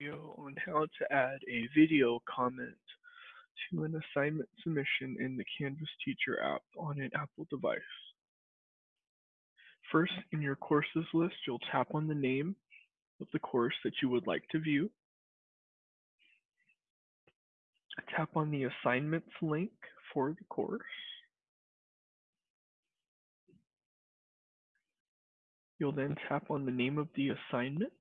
video on how to add a video comment to an assignment submission in the Canvas Teacher app on an Apple device. First, in your courses list, you'll tap on the name of the course that you would like to view. Tap on the assignments link for the course. You'll then tap on the name of the assignment.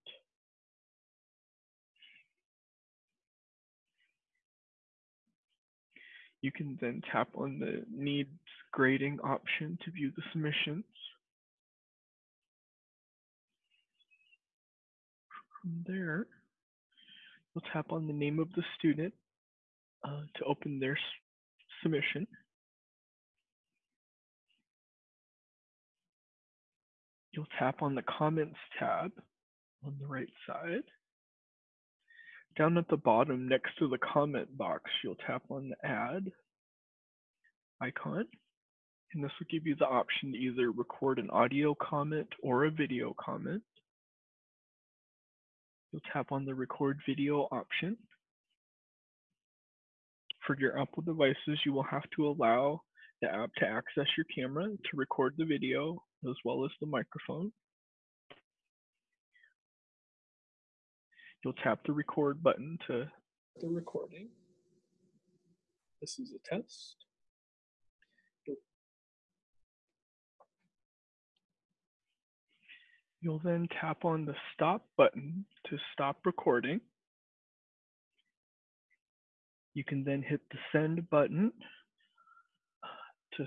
You can then tap on the needs grading option to view the submissions. From there, you'll tap on the name of the student uh, to open their submission. You'll tap on the comments tab on the right side. Down at the bottom next to the comment box, you'll tap on the add icon. And this will give you the option to either record an audio comment or a video comment. You'll tap on the record video option. For your Apple devices, you will have to allow the app to access your camera to record the video as well as the microphone. You'll tap the record button to the recording. This is a test. You'll then tap on the stop button to stop recording. You can then hit the send button to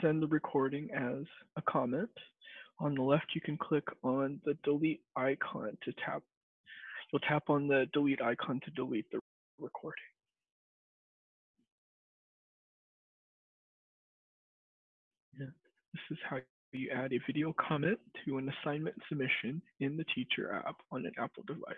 send the recording as a comment. On the left, you can click on the delete icon to tap. You'll tap on the delete icon to delete the recording. Yeah. This is how you add a video comment to an assignment submission in the Teacher app on an Apple device.